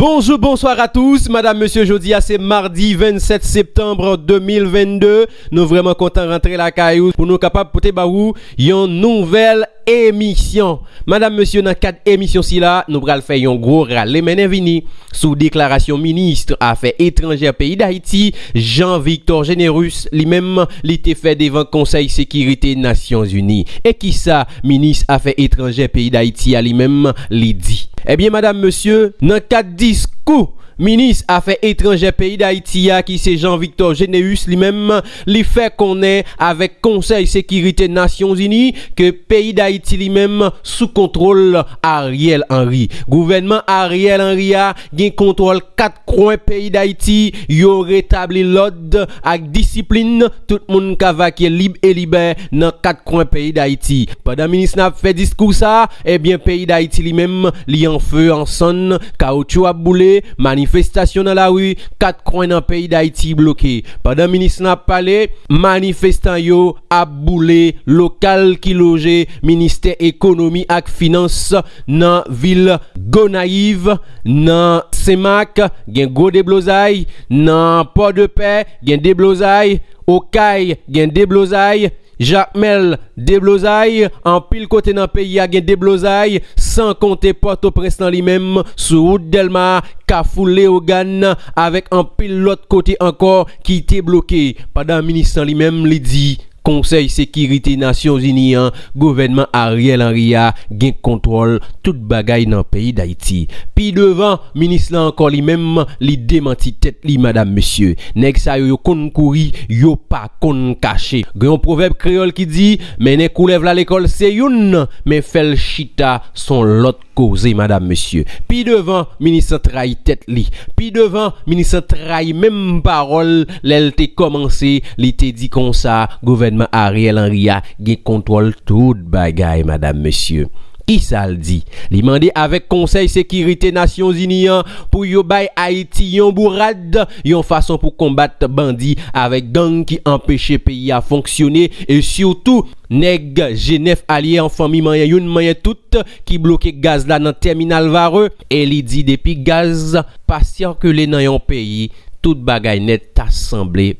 Bonjour, bonsoir à tous. Madame, monsieur, jeudi, c'est mardi 27 septembre 2022. Nous vraiment contents de rentrer la caillou pour nous capables de vous une nouvelle émission. Madame, monsieur, dans quatre émissions si là, nous allons faire un gros râle. Mais vini sous déclaration ministre affaires étrangères pays d'Haïti, Jean-Victor Générus, lui-même, l'été fait devant Conseil sécurité Nations Unies. Et qui ça, ministre affaires étrangères pays d'Haïti, à lui-même, lui dit. Eh bien, madame, monsieur, dans quatre discours Minis afe etranje peyi da Itiya ki se Jean-Victor Geneus li mem li fe konen avek konsey sekirite Nasyon Zini ke peyi da Iti li mem sou kontrol Ariel Henry. Gouvenman Ariel Henry a gen kontrol kat kron peyi da Iti yo retabli lod ak disiplin tout moun kava ki lib e libe nan kat kron peyi da Iti. Padan minis nap fe diskou sa, ebyen eh peyi da Iti li mem li an fe an son kaoutchou ap boule manifestasyon manifestasyon nan la rue, kat kwen nan peyi d'Haïti bloke. Padan minis nan pale, manifestan yo ap boule lokal ki loje Ministè Ekonomi ak Finans nan vil Gonaiv, nan Semak, gen Go de Blozay, nan Port de Paix, gen de Blozay, Okay, gen de Blozay, Jacmel Deblozay, an pil kote nan peyi a gen Deblozay, san konte Port-au-Prince nan li menm sou Oud Delma, Kafou Léogan, avek an pil lot kote ankor ki te bloke. Padan ministran li menm li di, Konsey Sekiriti Nasyon Zinian, Gouvenman Ariel Henrya gen kontrol tout bagay nan peyi d'Haïti. Pi devan, minis la ankon li menm li demanti tet li madame monsye. Nek sa yo yo kon kouri, yo pa kon kache. Gen yon proveb kreol ki di, menen koulev la l'ekol se youn, men fel chita son lot causer madame monsieur. Puis devant ministre trahi tête li. Puis devant ministre trahi même parole l'elle t'est commencé li t'est dit comme ça gouvernement Ariel Henry a contrôle tout bagaille madame monsieur. Isal di, li mande avek konsey sekirite Nasyon Zinian pou yo bay Haiti yon bourad yon fason pou kombat bandi avek gang ki empeshe peyi a fonksyone e syoutou neg Genève alye an fami manye yon manye tout ki bloke gaz la nan terminal vare e li di depi gaz pa sirkele nan yon peyi tout bagay net asemble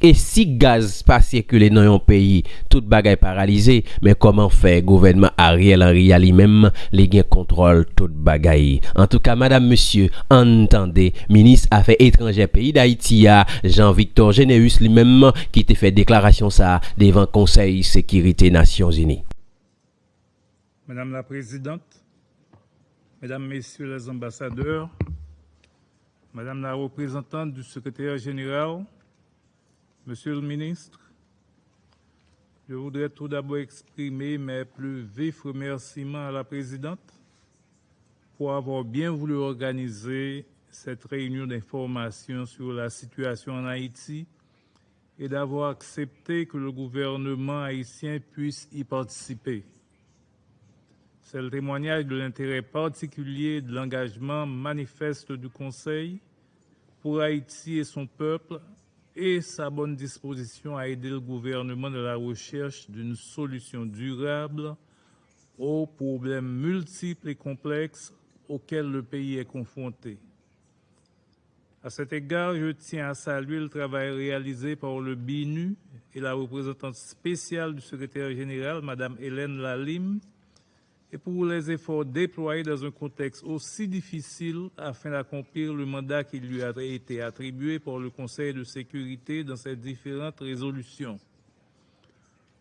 Et si gaz pas circulé dans un pays, tout bagaille paralysé, mais comment faire? Gouvernement Ariel Henry lui-même les gains contrôle tout bagaille. En tout cas, madame, monsieur, entendez, ministre Affaires étrangères pays d'Haïti, Jean-Victor Généus lui-même qui t'a fait déclaration ça devant Conseil Sécurité Nations Unies. Madame la Présidente, Mesdames, Messieurs les ambassadeurs, Madame la représentante du secrétaire général, Monsieur le ministre, je voudrais tout d'abord exprimer mes plus vifs remerciements à la présidente pour avoir bien voulu organiser cette réunion d'information sur la situation en Haïti et d'avoir accepté que le gouvernement haïtien puisse y participer. C'est le témoignage de l'intérêt particulier de l'engagement manifeste du Conseil pour Haïti et son peuple et sa bonne disposition à aider le gouvernement dans la recherche d'une solution durable aux problèmes multiples et complexes auxquels le pays est confronté. À cet égard, je tiens à saluer le travail réalisé par le BINU et la représentante spéciale du secrétaire général, Mme Hélène Lalim, et pour les efforts déployés dans un contexte aussi difficile afin d'accomplir le mandat qui lui a été attribué par le Conseil de sécurité dans ses différentes résolutions.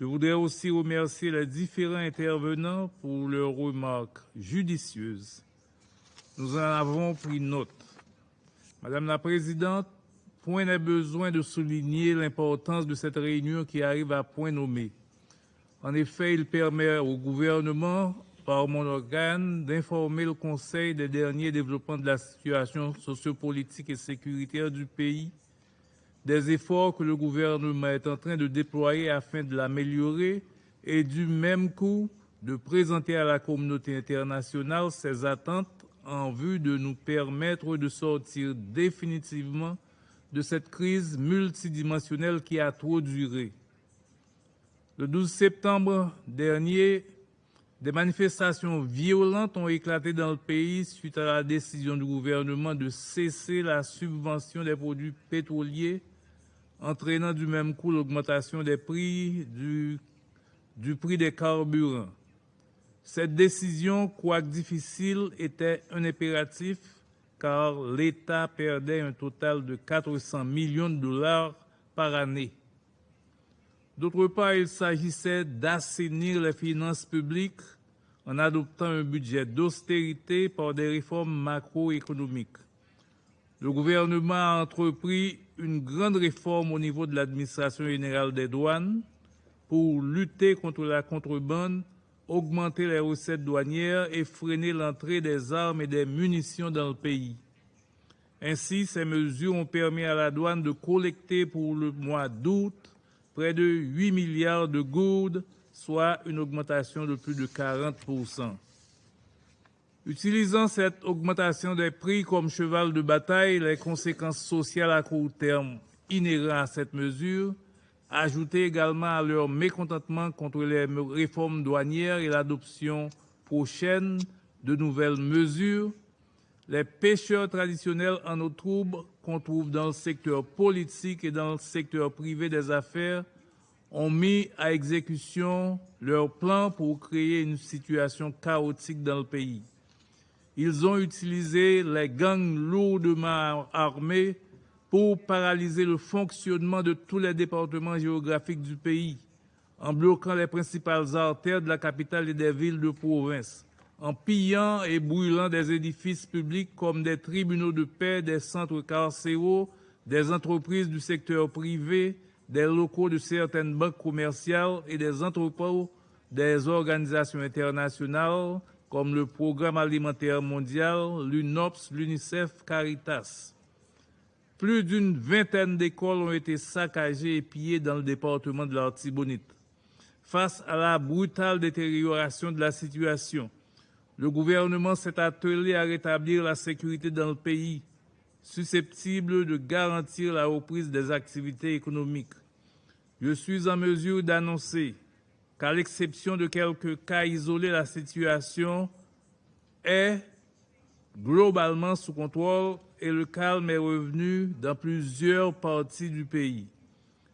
Je voudrais aussi remercier les différents intervenants pour leurs remarques judicieuses. Nous en avons pris note. Madame la Présidente, point n'est besoin de souligner l'importance de cette réunion qui arrive à point nommé. En effet, il permet au gouvernement par mon organe d'informer le Conseil des derniers développements de la situation sociopolitique et sécuritaire du pays, des efforts que le gouvernement est en train de déployer afin de l'améliorer et du même coup de présenter à la communauté internationale ses attentes en vue de nous permettre de sortir définitivement de cette crise multidimensionnelle qui a trop duré. Le 12 septembre dernier, des manifestations violentes ont éclaté dans le pays suite à la décision du gouvernement de cesser la subvention des produits pétroliers, entraînant du même coup l'augmentation des prix du, prix des carburants. Cette décision, quoique difficile, était un impératif car l'État perdait un total de 400 millions de dollars par année. D'autre part, il s'agissait d'assainir les finances publiques en adoptant un budget d'austérité par des réformes macroéconomiques. Le gouvernement a entrepris une grande réforme au niveau de l'administration générale des douanes pour lutter contre la contrebande, augmenter les recettes douanières et freiner l'entrée des armes et des munitions dans le pays. Ainsi, ces mesures ont permis à la douane de collecter pour le mois d'août près de 8 milliards de gourdes, soit une augmentation de plus de 40% Utilisant cette augmentation des prix comme cheval de bataille, les conséquences sociales à court terme inhérentes à cette mesure, ajoutées également à leur mécontentement contre les réformes douanières et l'adoption prochaine de nouvelles mesures, les pêcheurs traditionnels en eau trouble qu'on trouve dans le secteur politique et dans le secteur privé des affaires ont mis à exécution leur plan pour créer une situation chaotique dans le pays. Ils ont utilisé les gangs lourdement armés pour paralyser le fonctionnement de tous les départements géographiques du pays, en bloquant les principales artères de la capitale et des villes de province en pillant et brûlant des édifices publics comme des tribunaux de paix, des centres carcéraux, des entreprises du secteur privé, des locaux de certaines banques commerciales et des entrepôts des organisations internationales comme le Programme alimentaire mondial, l'UNOPS, l'UNICEF, Caritas. Plus d'une vingtaine d'écoles ont été saccagées et pillées dans le département de l'Artibonite. Face à la brutale détérioration de la situation, le gouvernement s'est attelé à rétablir la sécurité dans le pays, susceptible de garantir la reprise des activités économiques. Je suis en mesure d'annoncer qu'à l'exception de quelques cas isolés, la situation est globalement sous contrôle et le calme est revenu dans plusieurs parties du pays.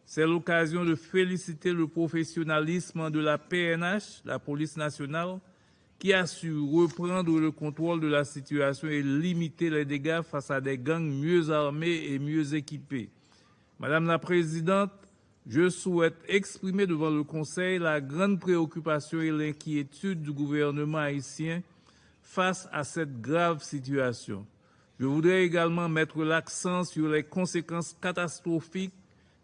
C'est l'occasion de féliciter le professionnalisme de la PNH, la police nationale, qui a su reprendre le contrôle de la situation et limiter les dégâts face à des gangs mieux armés et mieux équipés. Madame la Présidente, je souhaite exprimer devant le Conseil la grande préoccupation et l'inquiétude du gouvernement haïtien face à cette grave situation. Je voudrais également mettre l'accent sur les conséquences catastrophiques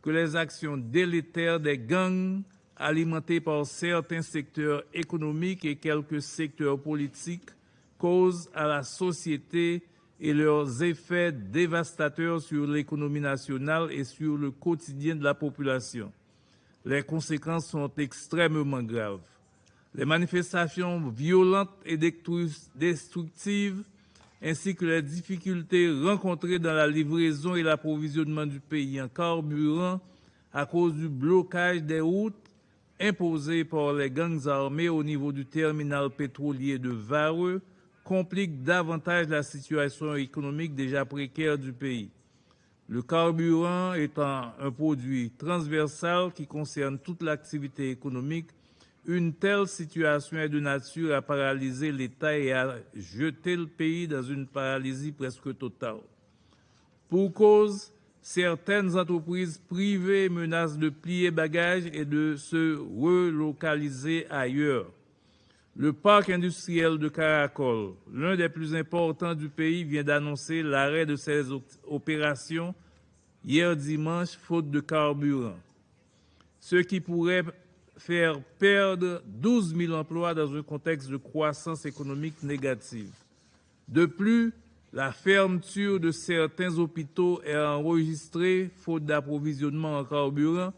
que les actions délétères des gangs alimentés par certains secteurs économiques et quelques secteurs politiques, causent à la société et leurs effets dévastateurs sur l'économie nationale et sur le quotidien de la population. Les conséquences sont extrêmement graves. Les manifestations violentes et destructives, ainsi que les difficultés rencontrées dans la livraison et l'approvisionnement du pays en carburant à cause du blocage des routes, imposée par les gangs armés au niveau du terminal pétrolier de Vareux complique davantage la situation économique déjà précaire du pays. Le carburant étant un produit transversal qui concerne toute l'activité économique, une telle situation est de nature à paralyser l'État et à jeter le pays dans une paralysie presque totale. Pour cause, certaines entreprises privées menacent de plier bagages et de se relocaliser ailleurs. Le parc industriel de Caracol, l'un des plus importants du pays, vient d'annoncer l'arrêt de ses opérations hier dimanche faute de carburant, ce qui pourrait faire perdre 12 000 emplois dans un contexte de croissance économique négative. De plus, la fermeture de certains hôpitaux est enregistrée faute d'approvisionnement en carburant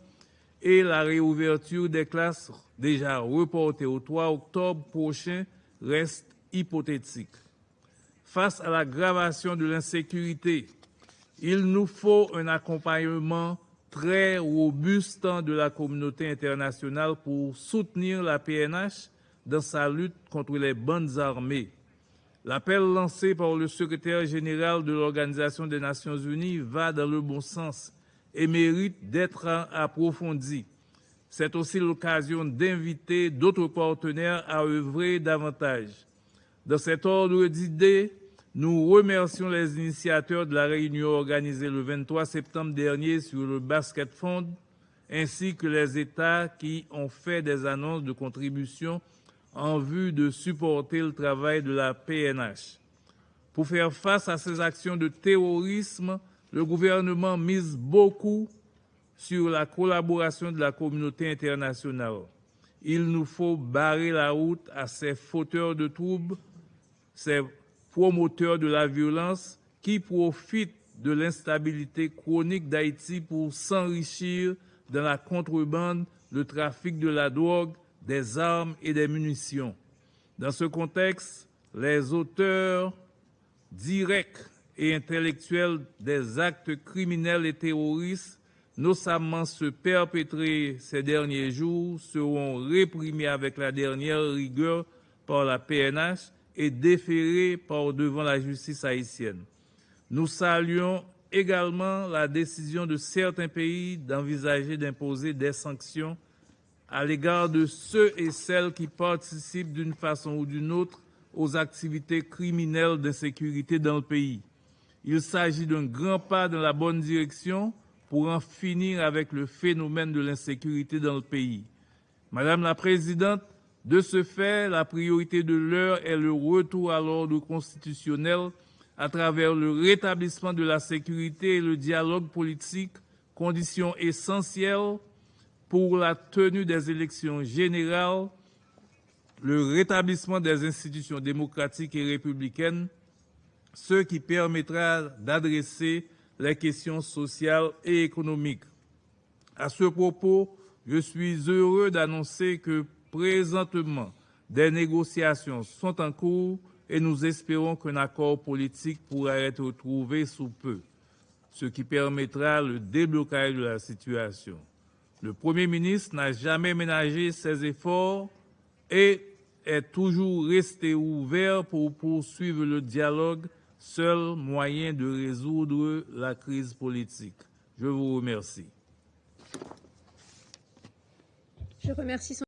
et la réouverture des classes déjà reportées au 3 octobre prochain reste hypothétique. Face à l'aggravation de l'insécurité, il nous faut un accompagnement très robuste de la communauté internationale pour soutenir la PNH dans sa lutte contre les bandes armées. L'appel lancé par le secrétaire général de l'Organisation des Nations Unies va dans le bon sens et mérite d'être approfondi. C'est aussi l'occasion d'inviter d'autres partenaires à œuvrer davantage. Dans cet ordre d'idées, nous remercions les initiateurs de la réunion organisée le 23 septembre dernier sur le Basket Fund, ainsi que les États qui ont fait des annonces de contribution en vue de supporter le travail de la PNH. Pour faire face à ces actions de terrorisme, le gouvernement mise beaucoup sur la collaboration de la communauté internationale. Il nous faut barrer la route à ces fauteurs de troubles, ces promoteurs de la violence qui profitent de l'instabilité chronique d'Haïti pour s'enrichir dans la contrebande, le trafic de la drogue, des armes et des munitions. Dans ce contexte, les auteurs directs et intellectuels des actes criminels et terroristes, notamment ceux perpétrés ces derniers jours, seront réprimés avec la dernière rigueur par la PNH et déférés par devant la justice haïtienne. Nous saluons également la décision de certains pays d'envisager d'imposer des sanctions à l'égard de ceux et celles qui participent d'une façon ou d'une autre aux activités criminelles d'insécurité dans le pays. Il s'agit d'un grand pas dans la bonne direction pour en finir avec le phénomène de l'insécurité dans le pays. Madame la Présidente, de ce fait, la priorité de l'heure est le retour à l'ordre constitutionnel à travers le rétablissement de la sécurité et le dialogue politique, condition essentielle pour la tenue des élections générales, le rétablissement des institutions démocratiques et républicaines, ce qui permettra d'adresser les questions sociales et économiques. À ce propos, je suis heureux d'annoncer que présentement, des négociations sont en cours et nous espérons qu'un accord politique pourra être trouvé sous peu, ce qui permettra le déblocage de la situation. Le Premier ministre n'a jamais ménagé ses efforts et est toujours resté ouvert pour poursuivre le dialogue, seul moyen de résoudre la crise politique. Je vous remercie.